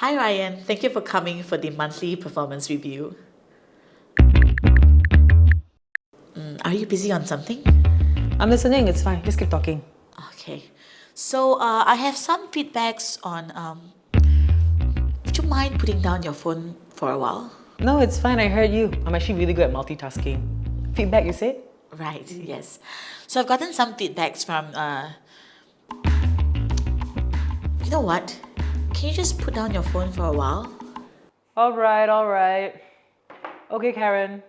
Hi Ryan, thank you for coming for the monthly performance review. Mm, are you busy on something? I'm listening, it's fine. Just keep talking. Okay. So uh, I have some feedbacks on um, would you mind putting down your phone for a while? No, it's fine. I heard you. I'm actually really good at multitasking. Feedback, you said? Right, yes. So I've gotten some feedbacks from, uh, you know what? Can you just put down your phone for a while? All right, all right. Okay, Karen.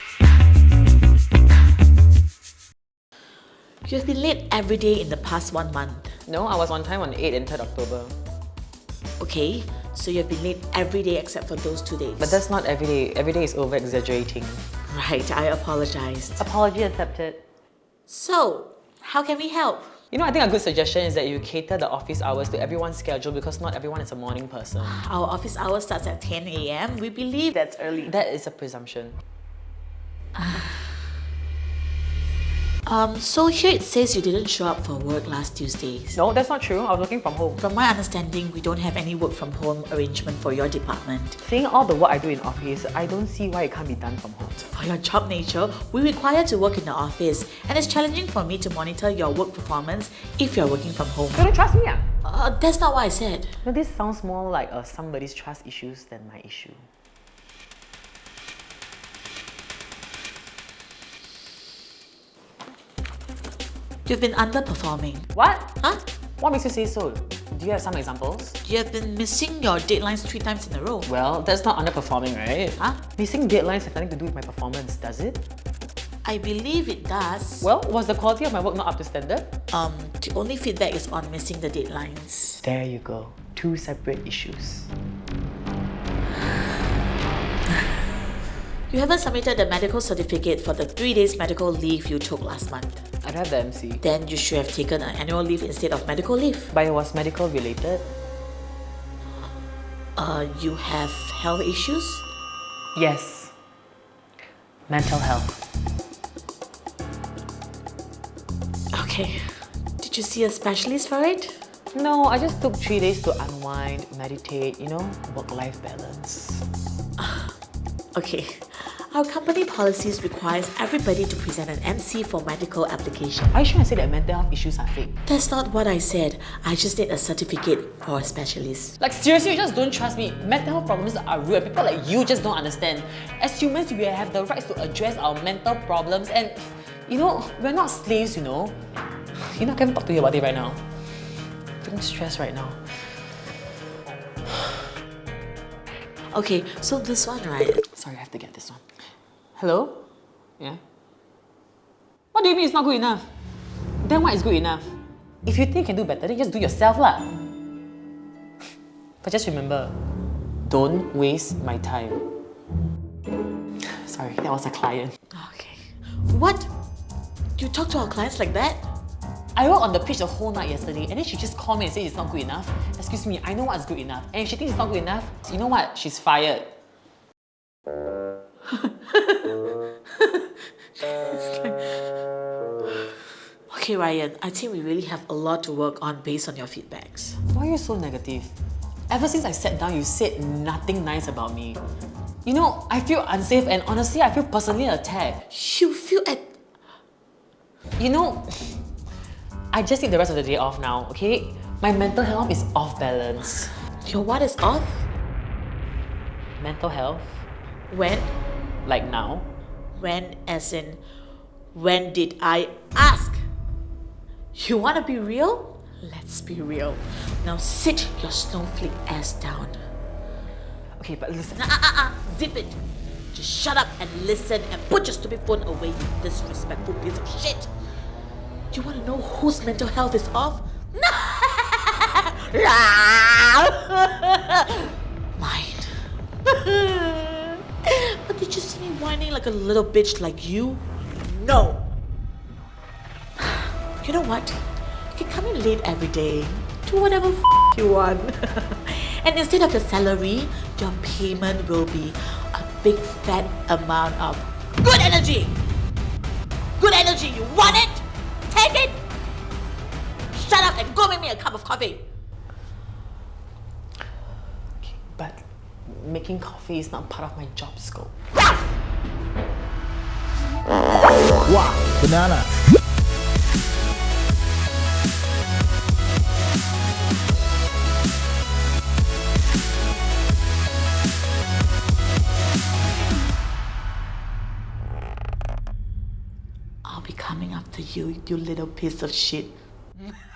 You have been late every day in the past one month. No, I was on time on 8th and 3rd October. Okay, so you've been late every day except for those two days. But that's not every day. Every day is over-exaggerating. Right, I apologized. Apology accepted. So, how can we help? You know, I think a good suggestion is that you cater the office hours to everyone's schedule because not everyone is a morning person. Our office hour starts at 10 a.m. We believe that's early. That is a presumption. Um, so here it says you didn't show up for work last Tuesday. No, that's not true. I was working from home. From my understanding, we don't have any work from home arrangement for your department. Seeing all the work I do in office, I don't see why it can't be done from home. For your job nature, we require to work in the office and it's challenging for me to monitor your work performance if you're working from home. You don't trust me, ah? Uh, that's not what I said. No, this sounds more like uh, somebody's trust issues than my issue. You've been underperforming. What? Huh? What makes you say so? Do you have some examples? You have been missing your deadlines three times in a row. Well, that's not underperforming, right? Huh? Missing deadlines have nothing to do with my performance, does it? I believe it does. Well, was the quality of my work not up to standard? Um, the only feedback is on missing the deadlines. There you go. Two separate issues. You haven't submitted the medical certificate for the three days medical leave you took last month. I don't have the MC. Then you should have taken an annual leave instead of medical leave. But it was medical related? Uh, you have health issues? Yes. Mental health. Okay. Did you see a specialist for it? No, I just took three days to unwind, meditate, you know, work-life balance. Okay. Our company policies requires everybody to present an MC for medical application. Are you sure I said that mental health issues are fake? That's not what I said. I just need a certificate for a specialist. Like seriously, you just don't trust me. Mental health problems are real. People like you just don't understand. As humans, we have the rights to address our mental problems and you know, we're not slaves, you know. You know, I can't talk to you about it right now. I'm feeling stressed right now. Okay, so this one, right? Sorry, I have to get this one. Hello? Yeah? What do you mean it's not good enough? Then what is good enough? If you think you can do better, then just do yourself lah. But just remember, don't waste my time. Sorry, that was a client. Okay. What? Do you talk to our clients like that? I worked on the pitch the whole night yesterday and then she just called me and said it's not good enough. Excuse me, I know what's good enough. And if she thinks it's not good enough, you know what? She's fired. Okay, Ryan, I think we really have a lot to work on based on your feedbacks. Why are you so negative? Ever since I sat down, you said nothing nice about me. You know, I feel unsafe and honestly, I feel personally attacked. You feel at... You know, I just need the rest of the day off now, okay? My mental health is off balance. Your what is off? Mental health? When? Like now? When as in... When did I ask? You want to be real? Let's be real. Now sit your snowflake ass down. Okay, but listen. Ah, ah, ah, zip it. Just shut up and listen and put your stupid phone away, you disrespectful piece of shit. Do You want to know whose mental health is off? Mine. whining like a little bitch like you? No. You know what? You can come in late every day. Do whatever you want. and instead of your salary, your payment will be a big fat amount of good energy. Good energy. You want it? Take it. Shut up and go make me a cup of coffee. but making coffee is not part of my job scope. Wow, banana. I'll be coming after you, you little piece of shit.